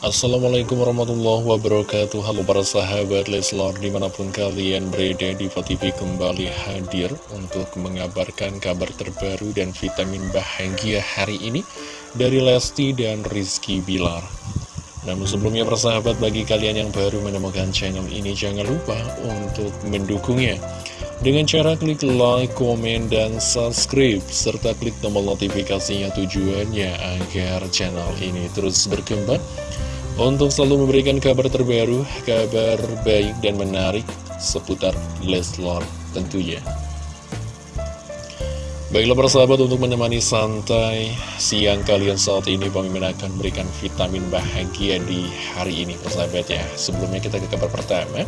Assalamualaikum warahmatullahi wabarakatuh. Halo para sahabat Leslor Di mana pun kalian berada di TV kembali hadir Untuk mengabarkan kabar terbaru dan vitamin bahagia hari ini Dari Lesti dan Rizky Bilar. Namun sebelumnya para sahabat bagi kalian yang baru menemukan channel ini Jangan lupa untuk mendukungnya dengan cara klik like, komen, dan subscribe, serta klik tombol notifikasinya tujuannya agar channel ini terus berkembang. Untuk selalu memberikan kabar terbaru, kabar baik dan menarik seputar Leslar tentunya. Baiklah persahabat untuk menemani santai siang kalian saat ini Mimin akan memberikan vitamin bahagia di hari ini persahabat ya. Sebelumnya kita ke kabar pertama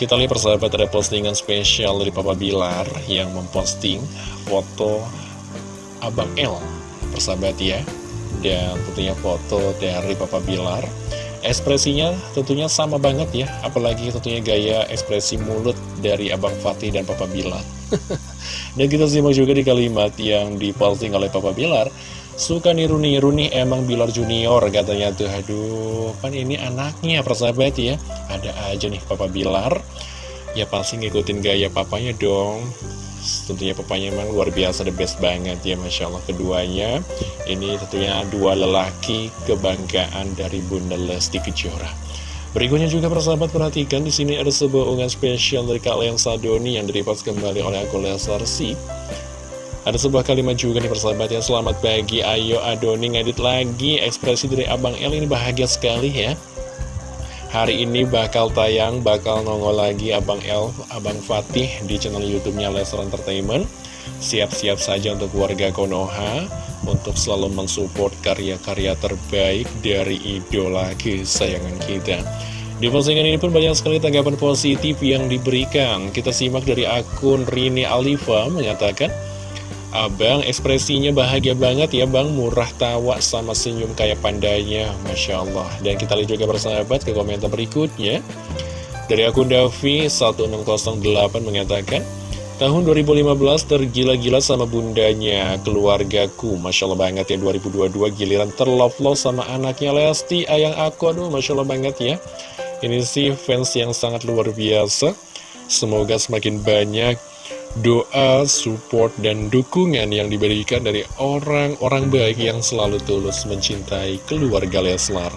Kita lihat persahabat ada postingan spesial dari Papa Bilar yang memposting foto Abang L persahabat ya dan tentunya foto dari Papa Bilar. Ekspresinya tentunya sama banget ya Apalagi tentunya gaya ekspresi mulut dari Abang Fatih dan Papa Bilar. Dan kita simak juga di kalimat yang diposting oleh Papa Bilar Suka niru-niru nih emang Bilar Junior katanya tuh. Aduh kan ini anaknya persahabat ya. Ada aja nih Papa Bilar. Ya pasti ngikutin gaya papanya dong. Tentunya papanya memang luar biasa the best banget ya Masya Allah. Keduanya ini tentunya dua lelaki kebanggaan dari Bunda Lesti Kejora. Berikutnya juga persahabat perhatikan di sini ada sebuah unggahan spesial dari Kak Leang Sadoni yang diripas kembali oleh aku Lesar ada sebuah kalimat juga nih persahabat ya Selamat pagi, ayo Adoni ngedit lagi Ekspresi dari Abang El ini bahagia sekali ya Hari ini bakal tayang, bakal nongol lagi Abang Elf, Abang Fatih di channel YouTube-nya Lesser Entertainment. Siap-siap saja untuk warga Konoha untuk selalu mensupport karya-karya terbaik dari idola kesayangan kita. Di postingan ini pun banyak sekali tanggapan positif yang diberikan. Kita simak dari akun Rini Alifa mengatakan, Abang ekspresinya bahagia banget ya bang. Murah tawa sama senyum kayak pandanya Masya Allah. Dan kita lihat juga bersahabat ke komentar berikutnya. Dari akun Davi 1608 mengatakan Tahun 2015 tergila-gila sama bundanya keluargaku. Masya Allah banget ya 2022 giliran terlove-love sama anaknya Lesti Ayang aku. Aduh Masya Allah banget ya. Ini sih fans yang sangat luar biasa. Semoga semakin banyak doa, support, dan dukungan yang diberikan dari orang-orang baik yang selalu tulus mencintai keluarga Leslar.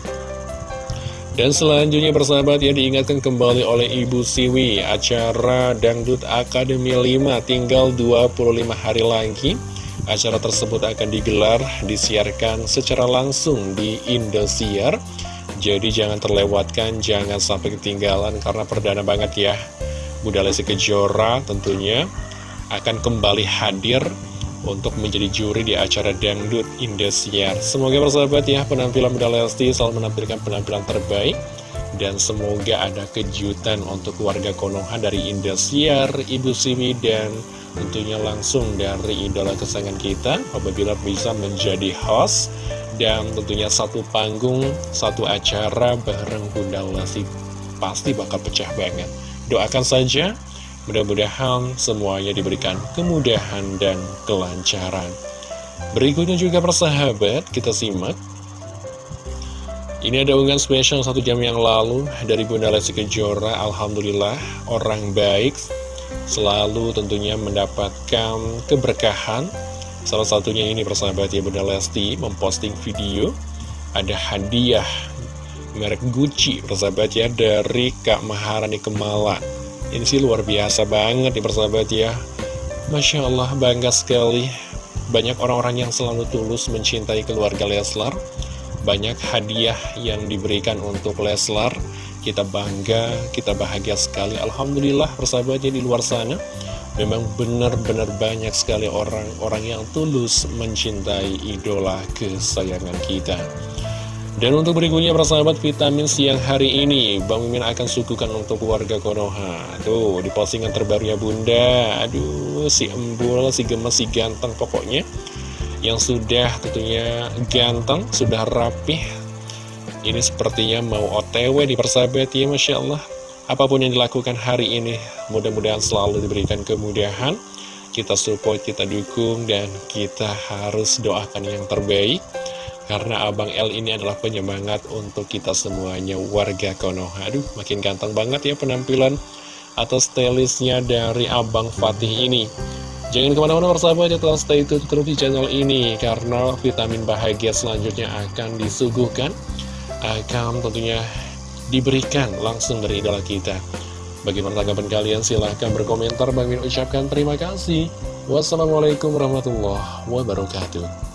Dan selanjutnya persahabat ya diingatkan kembali oleh Ibu Siwi Acara Dangdut Akademi 5 tinggal 25 hari lagi. Acara tersebut akan digelar, disiarkan secara langsung di Indosiar. Jadi jangan terlewatkan, jangan sampai ketinggalan karena perdana banget ya Bunda Lesti Kejora tentunya akan kembali hadir untuk menjadi juri di acara Dangdut Indosiar. Semoga bersahabat ya, penampilan Bunda Lesti selalu menampilkan penampilan terbaik. Dan semoga ada kejutan untuk warga Konoha dari Indosiar, Ibu Simi, dan tentunya langsung dari idola kesayangan kita apabila bisa menjadi host dan tentunya satu panggung, satu acara bareng Bunda Lesti pasti bakal pecah banget. Doakan saja, mudah-mudahan semuanya diberikan kemudahan dan kelancaran. Berikutnya juga persahabat, kita simak. Ini ada unggahan spesial satu jam yang lalu dari Bunda Lesti Kejora. Alhamdulillah, orang baik selalu tentunya mendapatkan keberkahan. Salah satunya ini persahabat ya Bunda Lesti memposting video. Ada hadiah merek Gucci persahabat ya dari Kak Maharani Kemala. Ini sih luar biasa banget nih persahabat ya. Masya Allah bangga sekali. Banyak orang-orang yang selalu tulus mencintai keluarga Leslar. Banyak hadiah yang diberikan untuk Leslar. Kita bangga, kita bahagia sekali. Alhamdulillah persahabatnya di luar sana. Memang benar-benar banyak sekali orang-orang yang tulus mencintai idola kesayangan kita dan untuk berikutnya persahabat vitamin siang hari ini Bang Mimin akan suguhkan untuk warga Konoha. Tuh di postingan terbaru ya bunda. Aduh si embul, si gemes, si ganteng pokoknya. Yang sudah tentunya ganteng, sudah rapih. Ini sepertinya mau otw di persahabat ya Masya Allah. Apa pun yang dilakukan hari ini mudah-mudahan selalu diberikan kemudahan. Kita support, kita dukung dan kita harus doakan yang terbaik Karena Abang L ini adalah penyemangat untuk kita semuanya warga Konoha. Aduh makin ganteng banget ya penampilan atau stylisnya dari Abang Fatih ini. Jangan ke mana-mana persahabat ya telah stay tune terus di channel ini Karena vitamin bahagia selanjutnya akan disuguhkan Akan tentunya diberikan langsung dari idola kita. Bagaimana tanggapan kalian? Silahkan berkomentar. Bang Min ucapkan terima kasih. Wassalamualaikum warahmatullahi wabarakatuh